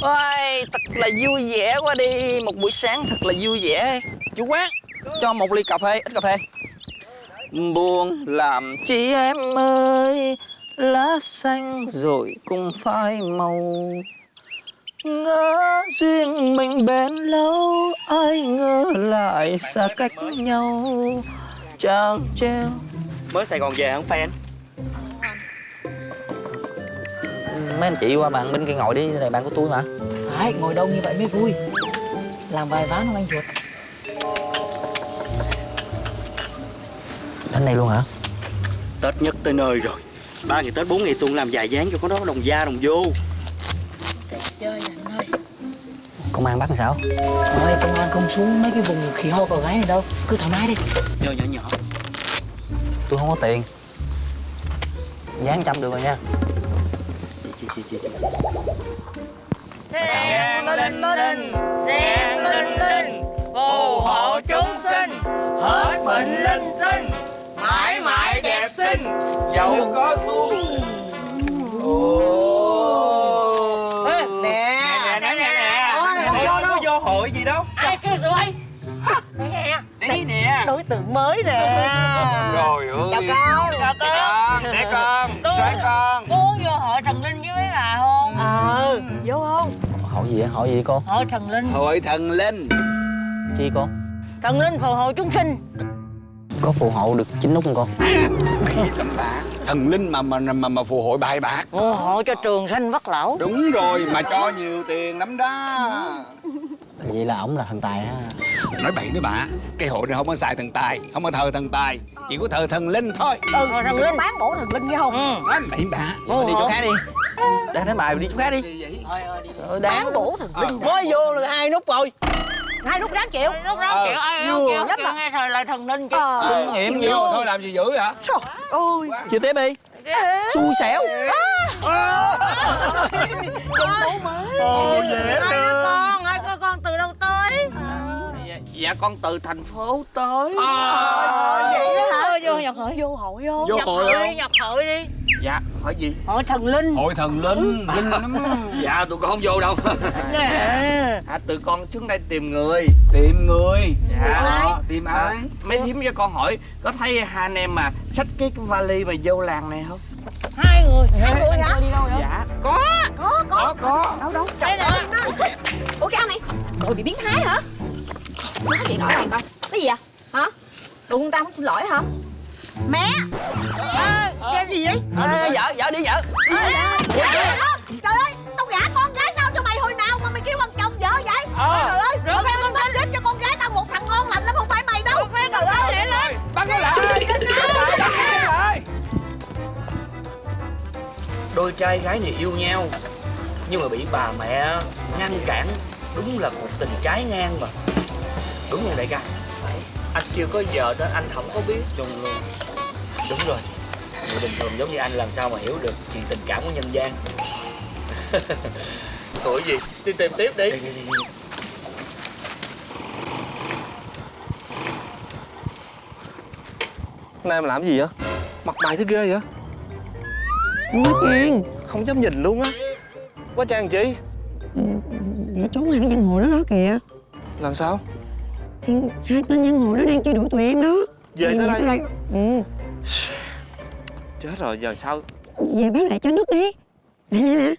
Ôi, thật là vui vẻ quá đi. Một buổi sáng thật là vui vẻ. Chú quán, cho một ly cà phê, ít cà phê. Buồn làm chi em ơi Lá xanh rồi cũng phai màu. Ngỡ duyên mình bền lâu Ai ngờ lại xa cách nhau. Chàng treo Mới Sài Gòn về hả fan? Mấy anh chị qua bàn bên kia ngồi đi, này bàn của tôi mà. Đấy, ngồi đông như vậy mới vui? Làm vài ván không anh chuột Đến đây luôn hả? Tết nhất tới nơi rồi. Ba ngày Tết bốn ngày xuân làm vài dáng cho con đó đồng da đồng vô. Chơi anh ơi. Công an bắt làm sao? Thôi công an không xuống mấy cái vùng khỉ ho cò gái này đâu. Cứ thoải mái đi. Nhỏ nhỏ nhỏ. Tôi không có tiền. Dán trăm được rồi nha Chị chị chị chị Sen linh linh, sen linh linh, phù hộ chúng sinh, hết bệnh linh tinh, mãi mãi đẹp xinh, giàu có xu. Nè, nè, nè, nè, nè. Ôi, không có vô hội gì đâu Ai kêu tụi bay? Nè, Đấy nè đối tượng mới nè. Rồi ơi Chào con, chào con. Để con, xoay con Cô muốn vô hội thần linh Ờ, vô không? Hỏi gì vậy? Hỏi gì cô? Hội thần linh. Hội thần linh Chi cô? Thần linh phù hộ chúng sinh. Có phù hộ được chính nút không cô? tầm bạ thần linh mà mà mà mà phù hội bài bạc Phù hộ cho trường sanh vất lẩu. đúng rồi mà cho nhiều tiền lắm đó Vậy là ổng là thần tài ha nói bậy nữa bà cái hội này không có xài thần tài không có thờ thần tài chỉ có thờ thần linh thôi Ừ, thần linh. bán bổ thần linh nghe không Ừ. nói bậy bà Đi chỗ khác đi Đang đến bài đi chỗ khác đi. Ờ, đáng bán bổ thần linh Mới vô là hai nút rồi. Hai nút đáng chịu. Lúc đó kiểu ai vừa kêu kêu mà. nghe thời là thần linh chứ. ờ. Nghiệm vô. vô thôi làm gì dữ vậy trời ơi. Chưa tiếp đi. Xui xẻo. Ồ dễ thương. Con ơi, con con từ đâu tới? Dạ con từ thành phố tới. Vậy hả? Vô nhập hội. vô hội vô Nhập hội đi, nhập hội đi. Dạ hỏi gì? Hội thần linh. hội thần linh. Linh lắm. Dạ tụi con không vô đâu. Nè. À tụi con xuống đây tìm người. Tìm người? Dạ. tìm À, mấy thím cho con hỏi có thấy hai anh em mà xách cái vali mà vô làng này không? Hai người. hai người hả? Dạ. Có. có có. Có đâu đâu? Đây ơi nó ủa cái ông này cậu bị biến thái hả? Nói gì nổi này coi cái gì à hả? Đụng người ta không xin lỗi hả? Mẹ Cái gì vậy? à, Vợ, vợ đi vợ. Trời ơi tao gả con gái tao cho mày hồi nào mà mày kêu bằng chồng vợ vậy? Trời ơi rồi phải con sắp xếp cho con gái tao một thằng ngon lành lắm không phải mày đâu. Trời ơi. lẹ lên. Bắt nó lại bắt nó lại Đôi trai gái này yêu nhau Nhưng mà bị bà mẹ ngăn cản. Đúng là cuộc tình trái ngang mà. Đúng không đại ca? Anh chưa có vợ đó anh không có biết. Đúng luôn Đúng rồi Người bình thường giống như anh làm sao mà hiểu được chuyện tình cảm của nhân gian Tuổi gì? Đi tìm tiếp đi Đi, đi, đi, đi. Nay em làm gì vậy? Mặt mày thế ghê vậy? Quá Trang Không dám nhìn luôn á Quá trang chị Vậy trốn hai cái giang hồ đó đó kìa Làm sao? Thì hai tên giang hồ đó đang truy đuổi tụi em đó Về tới đây? Ừ Chết rồi giờ sao? Về báo lại cho nước đi. Nè nè nè.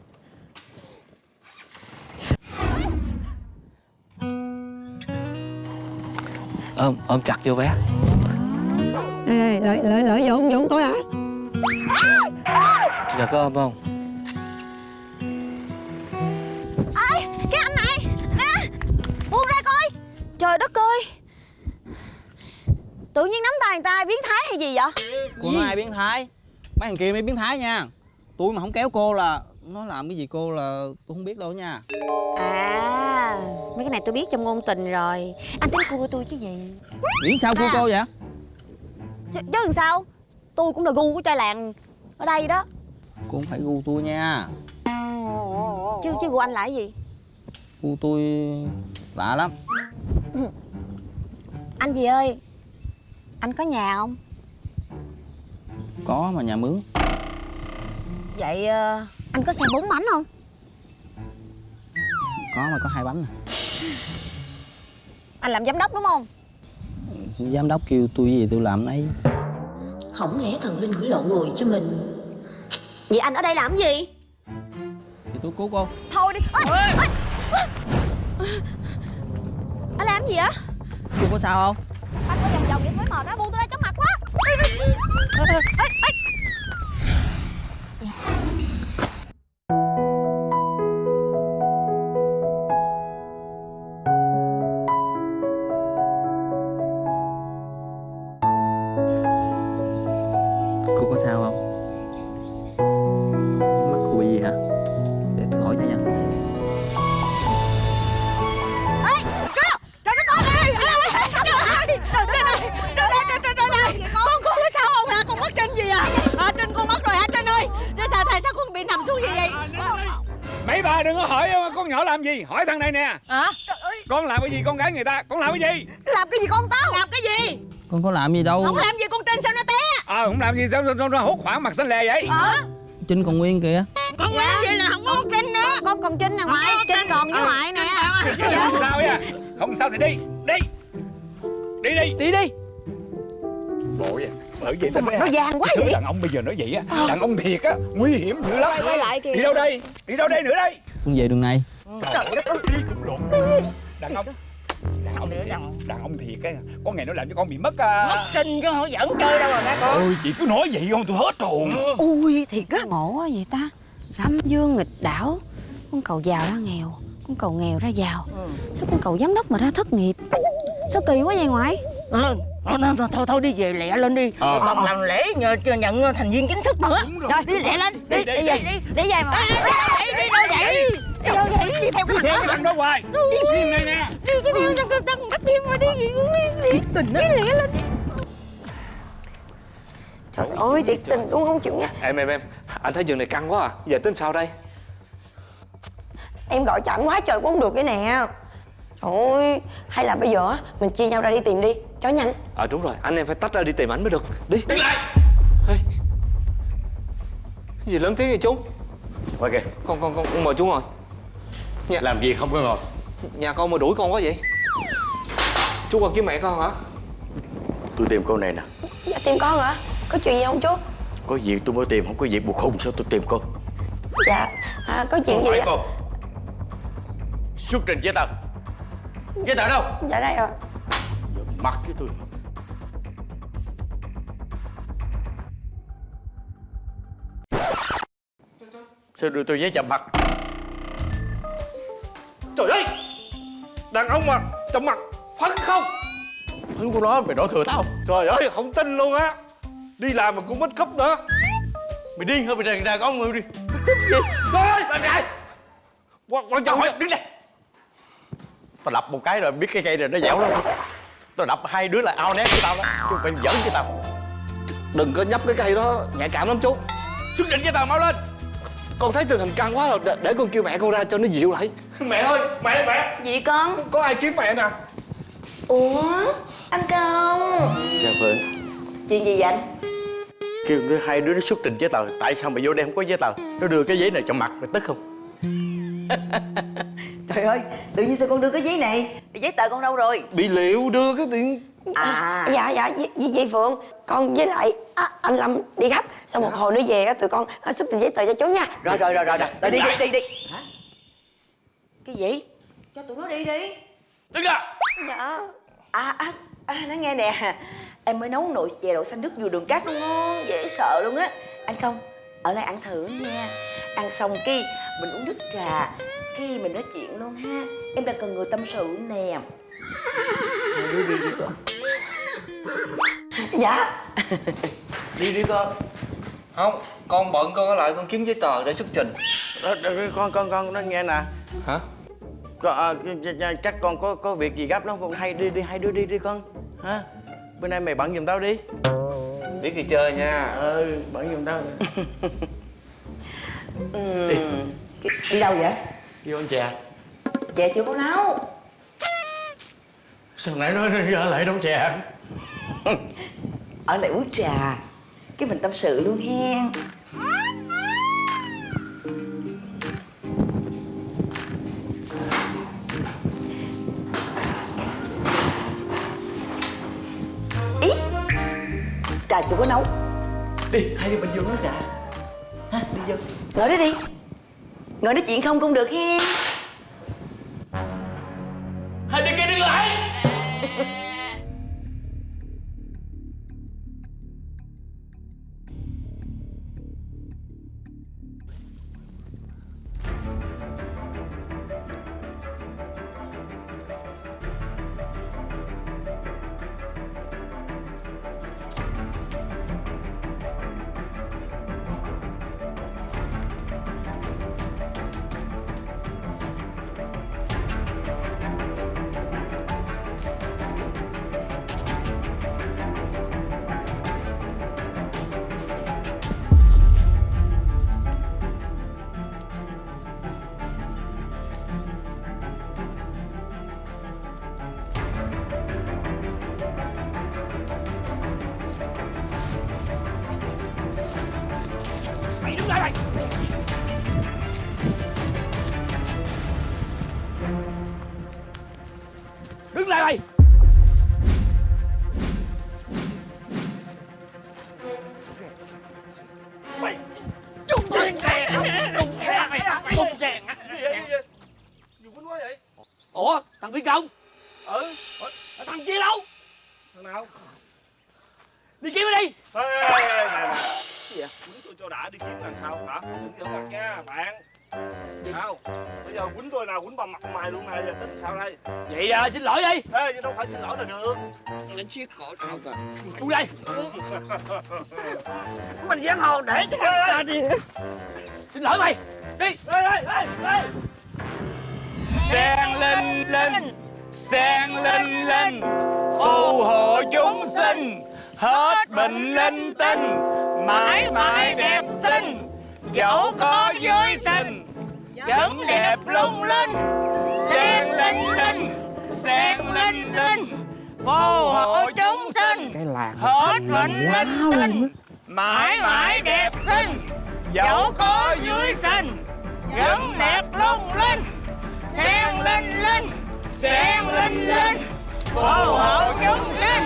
Ôm, ôm chặt vô bé. Ê, lợi lợi lợi vô không vô tôi hả? Giờ có ôm không? cái anh này. Nè buông ra coi. Trời đất ơi. Tự nhiên nắm tay người ta biến thái hay gì vậy? Nói ai biến thái? Mấy thằng kia mới biến thái nha. Tôi mà không kéo cô là Nó làm cái gì cô là tôi không biết đâu nha. À mấy cái này tôi biết trong ngôn tình rồi. Anh tính cua tôi chứ gì? Nghĩ sao cô À. cô vậy? chứ, chứ làm sao? Tôi cũng là gu của trai làng ở đây đó. Cô không phải gu tôi nha. Chứ chứ gu anh là cái gì? Gu tôi lạ lắm. Anh gì ơi? Anh có nhà không Có mà nhà mướn. Vậy ờ, anh có xe bốn bánh không? Có mà có hai bánh nè Anh làm giám đốc đúng không? Giám đốc kêu tôi gì tôi làm nấy. Không lẽ thần linh hủy lộ người cho mình. Vậy anh ở đây làm gì? Thì tôi cứu cô. Thôi đi. Ôi, ôi. Anh làm gì vậy? Cô có sao không? Anh có vòng vòng vậy mới mệt á Buông tôi ra Ê, ê, ê. Đừng có hỏi con nhỏ làm gì? Hỏi thằng này nè. Ơi. Con làm cái gì? Con gái người ta. Con làm cái gì? Làm cái gì con tao? Làm cái gì? Con có làm gì đâu. Không làm gì con trên sao nó té? Ờ không làm gì sao sao nó hốt khoảng mặt xanh lè vậy? Ờ. Trinh còn nguyên kìa. Con làm gì là không có con Trinh nữa Con còn Trinh nè ngoại Trinh. còn với ngoại nè. Không? Sao nha không sao thì đi đi. Đi đi. Đi đi. Bộ vậy bởi vậy Sao nó vàng quá vậy? đàn ông bây giờ nói vậy á đàn ông thiệt á nguy hiểm dữ lắm. Quay lại kìa. đi đâu đây? Đi đâu đây nữa đây? Con về đường này. Trời đất ơi. Đi cũng lộn đàn ông. đàn ông đàn ông thiệt á. Có ngày nó làm cho con bị mất à. Trinh chứ không giỡn chơi đâu rồi má con ôi chị cứ nói vậy không tôi hết hồn. Ui thiệt á. Ngộ quá vậy ta. Sấm dương nghịch đảo. Con cầu giàu ra nghèo. Con cầu nghèo ra giàu. Sao con cầu giám đốc mà ra thất nghiệp? Sao kỳ quá vậy ngoại Ờ, ờ, ờ, thôi thôi đi về lẹ lên đi. Ờ. còn làm lễ nhờ nhận thành viên chính thức nữa. Rồi. Đi lẹ lên đi Đi, đi, đi về đi. đi Để về mà. Đi đi đâu vậy đi đâu vậy. Đi theo cái thằng đó hoài. Đi này nè. Đi cái theo thằng thằng thằng bắt thêm mà đi gì cũng đi tình nó lẹ lên. Trời ơi thiệt tình luôn không chịu nha Em em em Anh thấy giường này căng quá à. Giờ tính sao đây? Em gọi cho ảnh quá trời cũng không được cái nè Ơi Hay là bây giờ á, mình chia nhau ra đi tìm đi. Cho nhanh. Ờ đúng rồi Anh em phải tách ra đi tìm ảnh mới được. Đi. Đi lại. Ê. Cái gì lớn tiếng vậy chú? Qua kìa Con con con, con mời chú ngồi. Làm gì không có ngồi? Nhà con mà đuổi con quá vậy? Chú còn kiếm mẹ con hả? Tôi tìm cô này nè. Dạ tìm con hả? Có chuyện gì không chú? Có việc tôi mới tìm Không có việc buộc khùng sao tôi tìm cô Dạ à, Có chuyện gì hỏi ạ? cô Xuất trình giấy tờ Giấy tờ đâu Dạ đây ạ. Mặt với tôi Sao đưa tôi giấy chậm mặt? Trời ơi! Đàn ông mà chậm mặt phấn không? Thứ của nó mày đổ thừa tao. Trời ơi không tin luôn á. Đi làm mà cũng mất khóc nữa. Mày điên hả? Mày đàn đàn ông mày đi. Trời ơi! Làm gì Quan, quan trọng đứng đây Tao đập một cái rồi biết cái cây này nó dẻo lắm. Tao đập hai đứa là ao nét với tao đó Chứ phải giỡn với tao. Đừng có nhấp cái cây đó nhạy cảm lắm chú. Xuất trình với tao mau lên. Con thấy tình hình căng quá rồi để, để con kêu mẹ con ra cho nó dịu lại. Mẹ ơi mẹ mẹ. Gì con? Có ai kiếm mẹ nè? Ủa Anh Công Dạ Phượng Chuyện gì vậy anh? Kêu đứa hai đứa nó xuất trình giấy tờ. Tại sao mày vô đây không có giấy tờ? Nó đưa cái giấy này cho mặt mày tức không Trời ơi Tự nhiên sao con đưa cái giấy này? Giấy tờ con đâu rồi? Bị liệu đưa cái tiền À. Dạ dạ với, với Phượng Con với lại à, anh Lâm đi gấp. Sau một hồi nữa về á, tụi con à, xuất trình giấy tờ cho chú nha. Rồi rồi rồi rồi, rồi. Rồi đi đi đi đi Hả? Cái gì? Cho tụi nó đi đi. Đứng ra. Dạ. À à, à nói nghe nè. Em mới nấu nồi chè đậu xanh nước dừa đường cát nó ngon Dễ sợ luôn á. Anh không Ở lại ăn thử nha. Ăn xong cái Mình uống nước trà Cái mình nói chuyện luôn ha. Em đang cần người tâm sự nè. Dạ. Đi đi con. Không con bận con ở lại con kiếm giấy tờ để xuất trình. Đó, đó, đó, con con con nó nghe nè. Hả? Con, à, ch- ch- chắc con có có việc gì gấp lắm con hay đi đi hai đứa đi đi con. Hả? Bữa nay mày bận giùm tao đi. Biết đi chơi nha. Ờ bận giùm tao. Ừ. Cái- Đi đâu vậy vô ăn chè. Chè chưa có nấu? Sao nãy nói ở lại đông chè? Ở lại uống trà. Cái mình tâm sự luôn hen. Ý trà chưa có nấu. Đi hai đi mình vô nấu trà. Ha đi vô. Ngồi đó đi. Ngồi nói chuyện không cũng được he hả? Đừng mặt nha, bạn. Sao? Bây giờ quýnh tôi nào quýnh bằng mặt mày luôn này, giờ tính sao đây? Vậy à, xin lỗi đi Ê, nhưng đâu phải xin lỗi là được. Đánh chiếc cổ tao kìa Cút đây Mình giang hồ để cho ta đi Xin lỗi mày Đi Ê, ê, ê, ê. Sen linh linh Sen linh linh Phù hộ chúng sinh Hết bệnh linh tinh Mãi mãi đẹp xinh Dẫu có dưới sinh Vẫn đẹp lung linh. Sen linh linh Sen linh linh Phù hộ chúng sinh. Cái làng Hết bệnh linh tinh. Mãi mãi đẹp xinh. Dẫu có dưới sinh Vẫn đẹp lung linh. Sen linh linh Sen linh linh Phù hộ chúng sinh.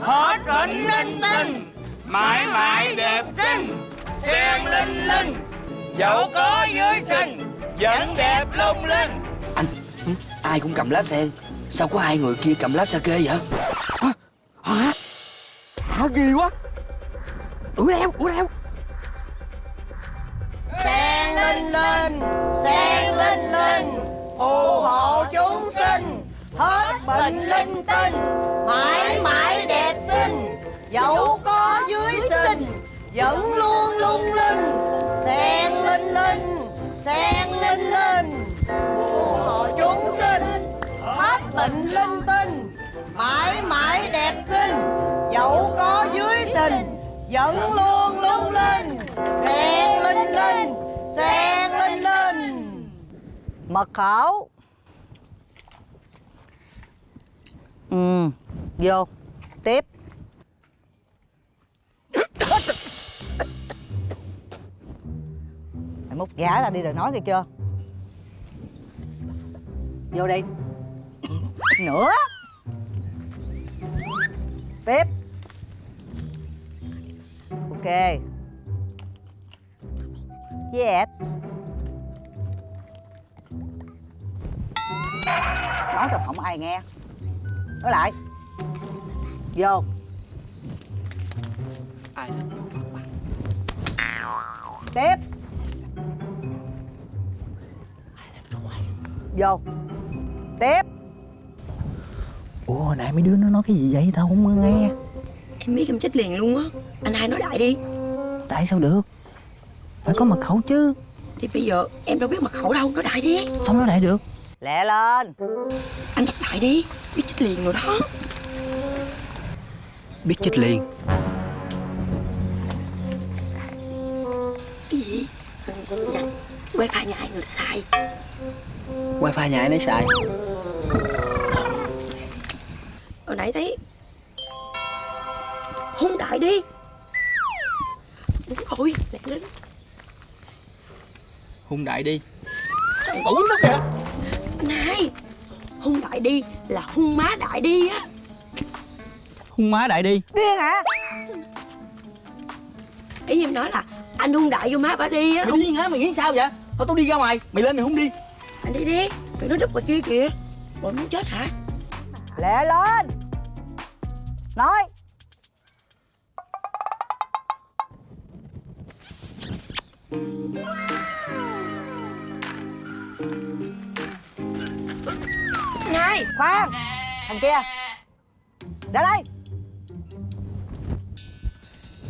Hết bệnh linh tinh. Mãi mãi đẹp xinh. linh linh Dẫu có dưới sinh Vẫn đẹp lung linh. Anh, ai cũng cầm lá sen. Sao có hai người kia cầm lá sake vậy? Hả? Hả? Ghê quá. Ủa đeo, ủa đeo Sen linh linh Sen linh linh Phù hộ chúng sinh. Hết bệnh linh tinh Mãi mãi đẹp xinh. Dẫu có dưới sinh Vẫn luôn lung linh. Sen Sen linh linh Phù hộ chúng sinh Hết bệnh linh tinh. Mãi mãi đẹp xinh Dẫu có dưới sinh Vẫn luôn lung linh. Sen linh linh Sen linh linh Mật khẩu. Ừ Vô. Tiếp Múc giả ra đi rồi nói nghe chưa? Vô đi. Nữa. Tiếp. Ok. Yes. Nói cho không ai nghe. Nói lại. Vô. Ai Tiếp Vô. Tiếp. Ủa hồi nãy mấy đứa nó nói cái gì vậy? Tao không nghe. Em biết em chết liền luôn á. Anh hai nói đại đi. Tại sao được? Phải có mật khẩu chứ. Thì bây giờ em đâu biết mật khẩu đâu. Nói đại đi. Sao nói đại được? Lẹ lên. Anh đọc đại đi. Biết chết liền rồi đó. Biết chết liền. Cái gì? Dạ Wifi nhà ai người đã xài Wifi nhà ai nấy xài. Hồi nãy thấy Hung đại đi. Đúng rồi Lẹ lên. Hung đại đi. Trời ơi nó kìa Anh hai Hung đại đi là hung má đại đi á. Hung má đại đi. Điên hả? Ý em nói là anh hung đại vô má bà đi á. Mày điên hả? Mày nghĩ sao vậy? Thôi tao đi ra ngoài. Mày lên mày không đi anh đi đi. Tụi nó đứt ngoài kia kìa. Bọn muốn chết hả? Lẹ lên. Nói. Này. Khoan. Thằng kia. Ra đây.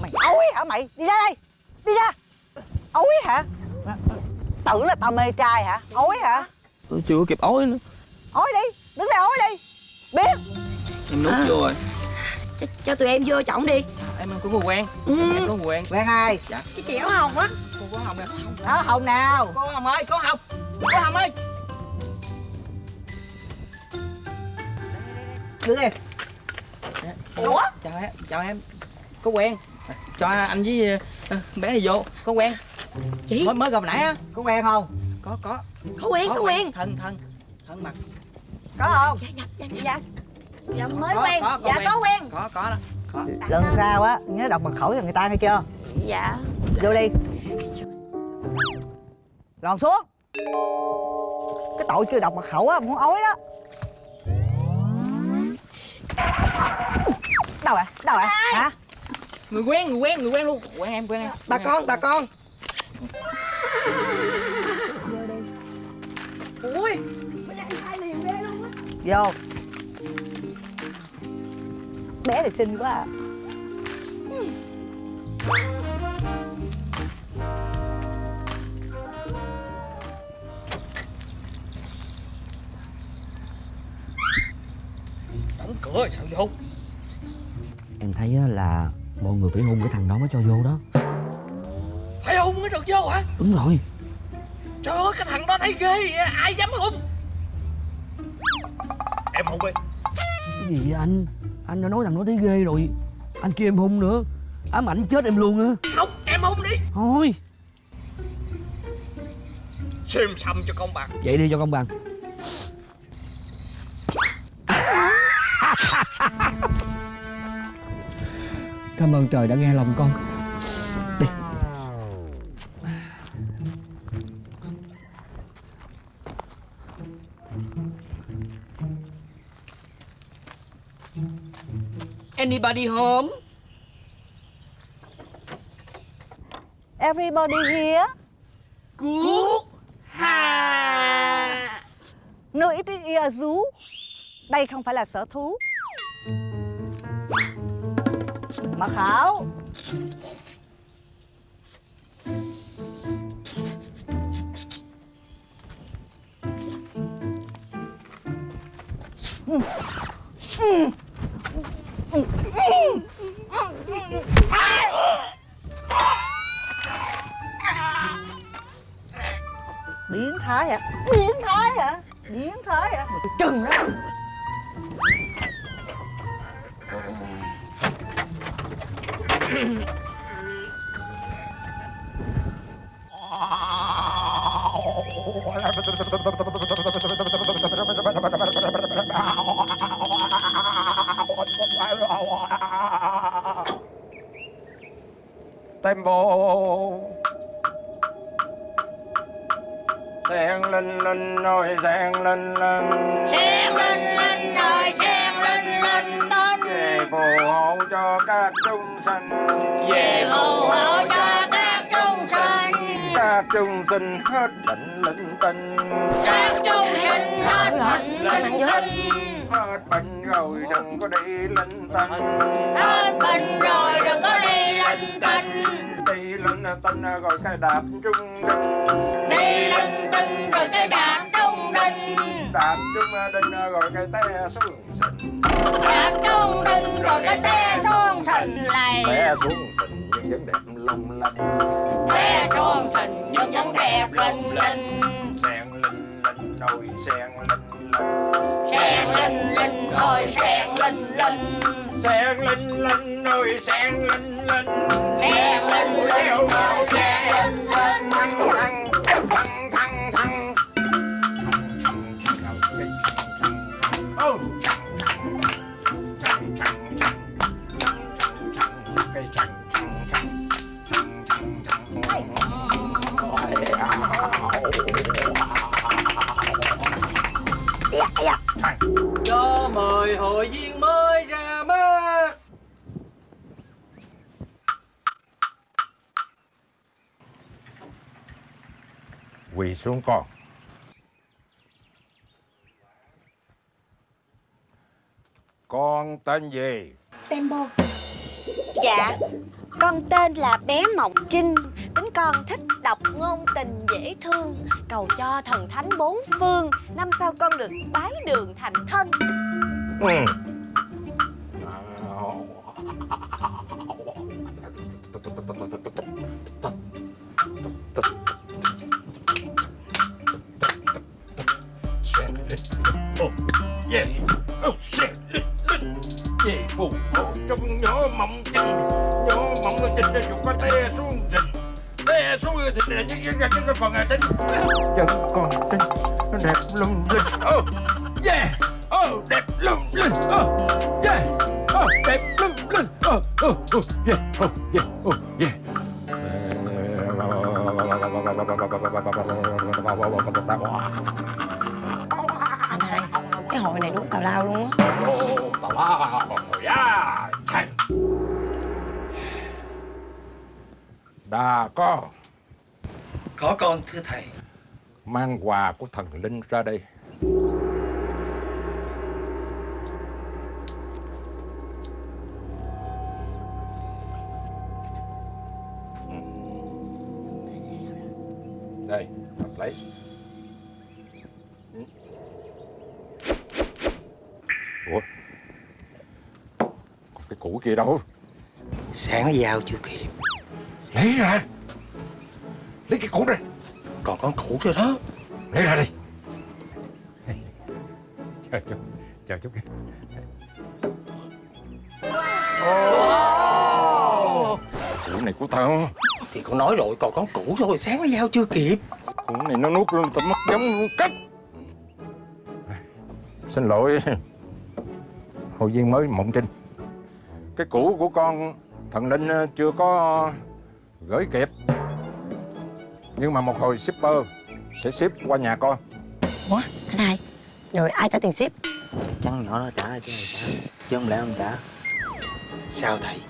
Mày ói hả mày? Đi ra đây. Đi ra. Ói hả tưởng là tao mê trai hả? Ói hả? Tôi chưa kịp ói nữa. Ói đi đứng đây ói đi. Biết. Em nút vô rồi. Cho, cho tụi em vô trọng đi. Em có người quen Ừ. Em có người quen quen ai Dạ. Cái chị áo hồng á. Cô có Hồng nè đó hồng nào? Cô Hồng ơi Có Hồng. Có Hồng ơi. Đứng đi. Ủa? Chào em Chào em. Có quen Cho anh với ờ, bé này vô. Có quen chị? Mới mới gặp nãy á. Có quen không? Có có. Có quen có quen. Thân thân Thân mặt. Có không? Dạ dạ dạ dạ. Dạ. Dạ mới Có, quen. có, có dạ quen. có quen. Có có đó. Có. Lần sau á nhớ đọc mật khẩu cho người ta nghe chưa? Dạ. Vô đi. Lòn xuống. Cái tội chưa đọc mật khẩu á muốn ói đó. Đâu rồi đâu rồi hả? Người quen người quen người quen luôn. Quen em quen em. Bà con bà con vô. Bé này xinh quá à. Đóng cửa sao vô? Em thấy á là mọi người phải hung cái thằng đó mới cho vô đó. Phải hung mới được vô hả? Đúng rồi. Trời ơi cái thằng đó thấy ghê vậy Ai dám hung Em hung đi Cái gì vậy anh? Anh đã nói thằng đó thấy ghê rồi. Anh kêu em hung nữa. Ám ảnh chết em luôn á. Không em hung đi. Thôi. Xìm xăm cho công bằng. Vậy đi cho công bằng. Cảm ơn trời đã nghe lòng con Anybody home? Everybody here? Cứu Hà. No it is a zoo đây không phải là sở thú. Mật khẩu biến linh tinh rồi cái đạp trung đinh Đi linh tinh rồi cái đạp trung đinh Đạp trung đinh rồi cái té xuống sình. Đạp trung đinh rồi cái té xuống sình lầy Té xuống sình nhưng vẫn đẹp long lanh Té xuống sình nhưng vẫn đẹp linh linh. Sen linh linh ôi sen linh linh Sen linh linh ơi sen linh linh Sen linh linh ơi sen linh linh Sen linh linh ơi sen mời hội viên mới ra mắt. Quỳ xuống con. Con tên gì? Tembo dạ con tên là bé mộng trinh. Tính con thích đọc ngôn tình dễ thương cầu cho thần thánh bốn phương. Năm sau con được bái đường thành thân ừ. Yeah. Oh shit. Về phù hộ trong nhỏ mộng trinh Nhỏ mộng trinh ra dục có té xuống rình Té xuống thì là những những những còn à tính Vẫn con Anh hai Cái hội này đúng tào lao luôn á. Yeah Thành đà có Có con thưa thầy. Mang quà của thần linh ra đây Giao chưa kịp. Lấy ra. Lấy cái củ này Còn con củ rồi đó. Lấy ra đi. Chờ chút chờ chút kìa củ này của tao. Thì con nói rồi còn con củ thôi Sáng nó giao chưa kịp. Củ này nó nuốt luôn tao mất giống luôn cắt. Xin lỗi. Hội viên mới mộng trinh. Cái củ của con thần linh ờ, chưa có gửi kịp. Nhưng mà một hồi shipper sẽ ship qua nhà con. Ủa anh hai Rồi ai trả tiền ship? Chăng nhỏ nó trả chứ sao Chứ không lẽ không trả? Sao thầy?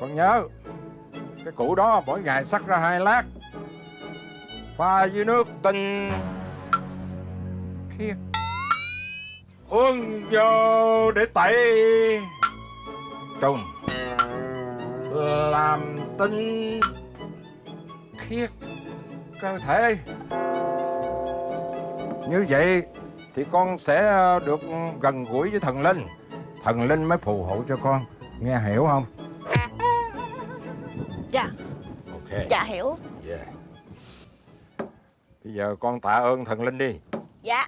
Con nhớ cái củ đó mỗi ngày sắc ra hai lát. Pha với nước tinh. Khiết uống vô để tẩy trùng làm tinh khiết cơ thể. Như vậy thì con sẽ được gần gũi với thần linh. Thần linh mới phù hộ cho con. Nghe hiểu không? Dạ. Ok. Dạ hiểu. Yeah. Bây giờ con tạ ơn thần linh đi. Dạ.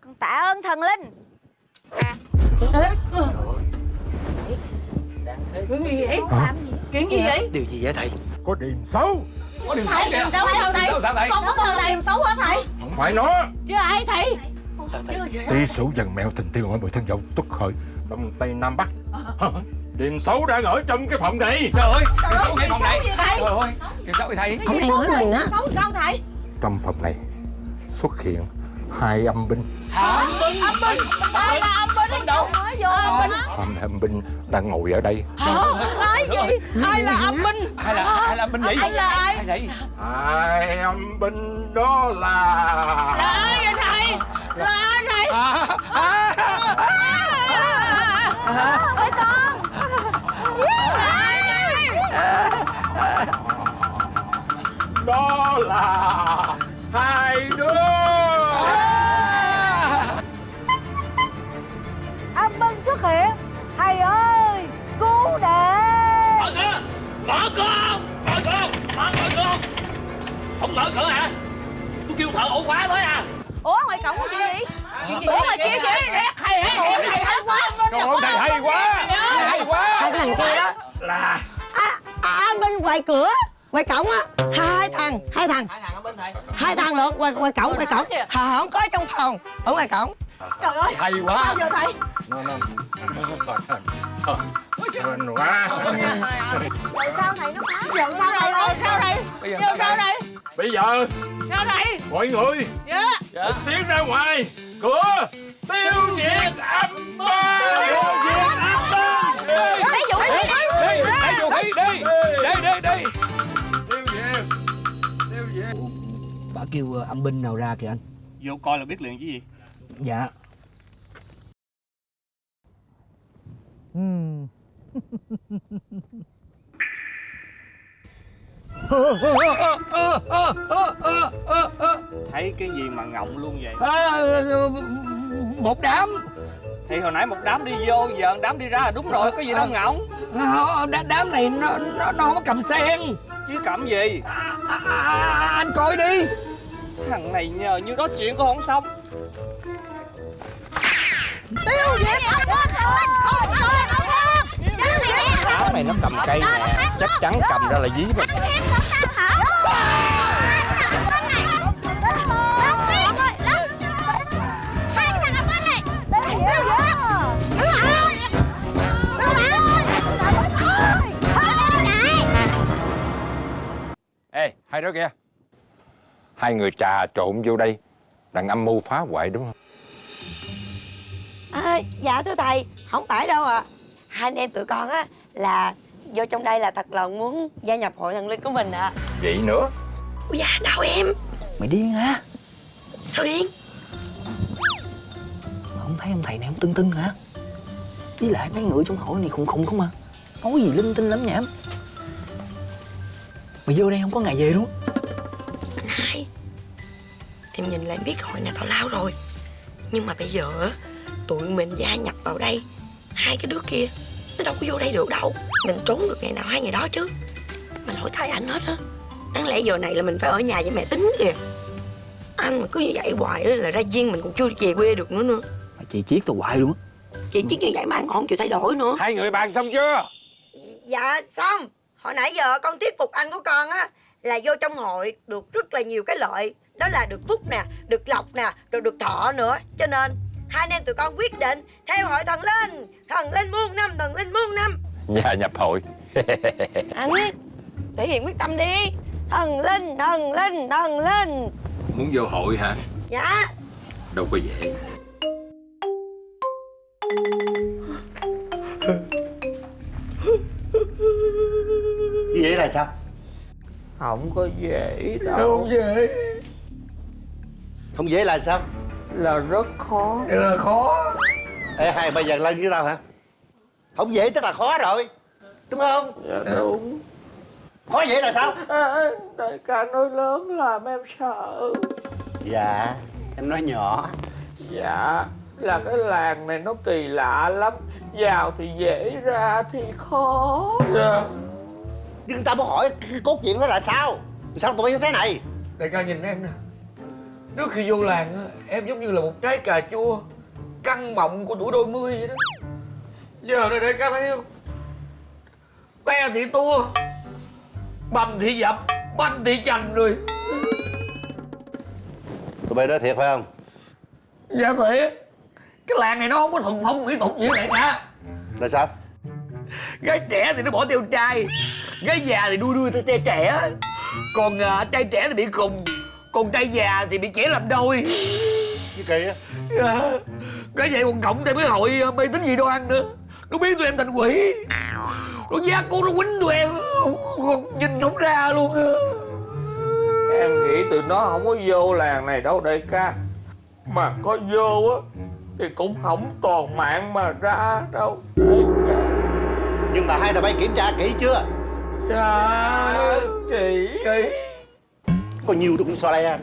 Con tạ ơn thần linh Chuyện gì vậy? Hả? Chuyện gì vậy? Điều gì vậy thầy Có điềm xấu Có điều Thầy, kìa sao thầy? Sao thầy Con có bao giờ làm xấu hả thầy? Không phải nó Chứ ai thầy? Sao thầy Tí sủ dần mèo tình tiêu hỏi mười thân dậu Tuất khởi Đông Tây Nam Bắc Điềm xấu đang ở trong cái phòng này Trời ơi Điều xấu ngay phòng này Xấu gì thầy? Trời ơi Điều xấu vậy thầy Ông này nói mình á Xấu sao thầy? Trong phòng này xuất hiện hai âm binh Âm binh Âm binh Ai là âm binh đâu? Nói vô âm binh Hai âm binh đang ngồi ở đây Hả? Nói gì? Ai là âm binh? Ai là ai là binh vậy Ai là ai? Ai vậy Hai âm binh đó là Là ai vậy thầy? Là ai thầy? Ôi con Đó là hai đứa Thợ ổ khóa mới à Ủa ngoài cổng có chuyện gì? Ủa ngoài kia kìa nè Thầy thầy thầy hay quá Trời ơi thầy hay quá Hay quá Hai cái thằng kia đó Là À, à bên ngoài cửa Ngoài cổng á Hai thằng Hai thằng Hai thằng ở bên thầy Hai thằng lượt ngoài, ngoài cổng ngoài cổng Hả không có trong phòng Ở ngoài cổng Trời ơi Hay quá Sao giờ thầy? Nó nó Hên quá Rồi sao thầy nó phá Giờ sao đây Rồi sao đây Bây giờ Giờ sao đây Bây giờ Sao đây mọi người Dạ một tiếng ra ngoài cửa tiêu diệt âm ma tiêu diệt âm ma Lấy vũ khí đi đi lấy vũ khí đi đi đi đi tiêu diệt tiêu diệt Bà kêu ờ, âm binh nào ra kìa anh Vô coi là biết liền chứ gì Dạ Thấy cái gì mà ngọng luôn vậy? À, Một đám. Thì hồi nãy một đám đi vô Giờ một đám đi ra là đúng rồi Có gì đâu ngọng. À, Đám này nó, nó, nó không có cầm sen Chứ cầm gì? À, à, Anh coi đi. Thằng này nhờ như đó chuyện có không xong. Tiêu diệt binh Không rồi này nó cầm cây nè. Chắc chắn cầm ra là dí mình ê hai đứa kia hai người trà trộn vô đây đang âm mưu phá hoại đúng không? À, dạ thưa thầy, không phải đâu ạ. À. Hai anh em tụi con á là vô trong đây là thật lòng muốn gia nhập hội thần linh của mình ạ. À. vậy nữa Ui da, đâu em? Mày điên hả Sao điên? Mà không thấy ông thầy này không tưng tưng hả Với lại mấy người trong hội này khùng khùng không à Nói gì linh tinh lắm nhảm Mày vô đây không có ngày về luôn Anh hai, em nhìn lại em biết hội này tào lao rồi. Nhưng mà bây giờ á, tụi mình gia nhập vào đây, hai cái đứa kia nó đâu có vô đây được đâu. Mình trốn được ngày nào hai ngày đó chứ. Mà lỗi tại anh hết á. Đáng lẽ giờ này là mình phải ở nhà với mẹ tính kìa. Anh mà cứ như vậy hoài á là ra viên mình còn chưa về quê được nữa nữa. Mày chị chiết tao hoài luôn á Chuyện chứ như vậy mà anh còn không chịu thay đổi nữa hai người bàn xong chưa Dạ xong Hồi nãy giờ con thuyết phục anh của con á Là vô trong hội được rất là nhiều cái lợi Đó là được phúc nè, được lộc nè, rồi được thọ nữa Cho nên hai anh em tụi con quyết định Theo hội thần linh Thần linh muôn năm, thần linh muôn năm. Gia nhập hội. Anh thể hiện quyết tâm đi. Thần linh, thần linh, thần linh muốn vô hội hả? Dạ. Đâu có dễ. Như vậy là sao? Không có dễ đâu. Không dễ. Không dễ là sao? Là rất khó. Là khó Ê hai bây giờ lên với tao hả? Không dễ tức là khó rồi. Đúng không? Dạ đúng. Khó dễ là sao? À, Đại ca nói lớn làm em sợ. Dạ Em nói nhỏ. Dạ Là cái làng này nó kỳ lạ lắm. Vào thì dễ ra thì khó. Dạ. Nhưng tao muốn hỏi cái cốt truyện đó là sao? Sao tụi như thế này? Đại ca nhìn em nè. Trước khi vô làng á, em giống như là một trái cà chua Căng mọng của tuổi đôi mươi vậy đó. Giờ này đại ca thấy không? Te thì tua Bầm thì dập Banh thì chành rồi. Tụi bay nói thiệt phải không? Dạ thiệt Cái làng này nó không có thuần phong mỹ tục như đại ca Là sao? Gái trẻ thì nó bỏ theo trai Gái già thì đuôi đuôi theo trai trẻ. Còn à, trai trẻ thì bị khùng Còn trai già thì bị trẻ làm đôi. Cái kỳ á. Dạ Cái vậy còn cộng thêm cái hội à, mê tín dị đoan nữa. Nó biến tụi em thành quỷ. Nó giác cố nó quýnh tụi em. Còn nhìn không ra luôn á. Em nghĩ tụi nó không có vô làng này đâu đại ca. Mà có vô á Thì cũng không toàn mạng mà ra đâu đại ca. Nhưng mà hai tụi bay kiểm tra kỹ chưa? Dạ Kỹ. Kỹ Có nhiều tôi cũng so le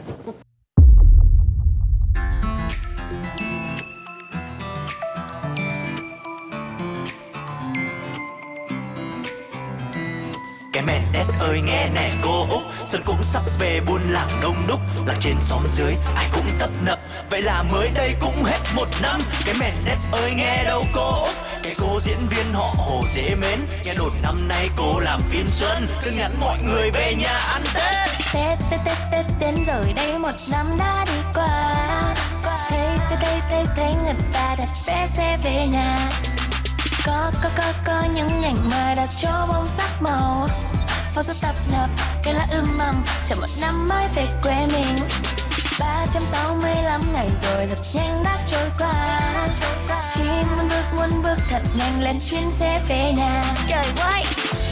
ơi, nghe nè, cô Úc. Xuân cũng sắp về buôn làng đông đúc, Làng trên xóm dưới, ai cũng tấp nập. Vậy là mới đây cũng hết một năm, Cái mẹ nét ơi, nghe đâu, cô Úc. Cái cô diễn viên họ hồ dễ mến, Nghe đồn năm nay cô làm phim xuân. Cứ nhắn mọi người về nhà ăn Tết. Tết Tết Tết Tết đến rồi đây, một năm đã đi qua. Thấy thấy thấy thấy thấy người ta đặt vé xe về nhà. Có có có có những ảnh mà đặt cho bông sắc màu. Phố số tập nập, cây lá ươm mầm Chờ một năm mới về quê mình. 365 ngày rồi thật nhanh đã trôi qua. Chỉ muốn bước muốn bước thật nhanh lên chuyến xe về nhà. Trời ơi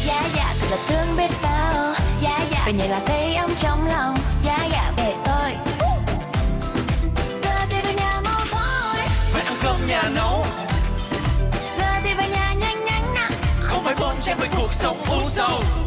Dạ dạ thật là thương biết bao. Dạ dạ về nhà là thấy ấm trong lòng. Dạ dạ về tôi. Giờ thì về nhà mau thôi. Phải ăn cơm nhà nấu. Giờ thì về nhà nhanh nhanh nè Không phải bon chen với cuộc sống u sầu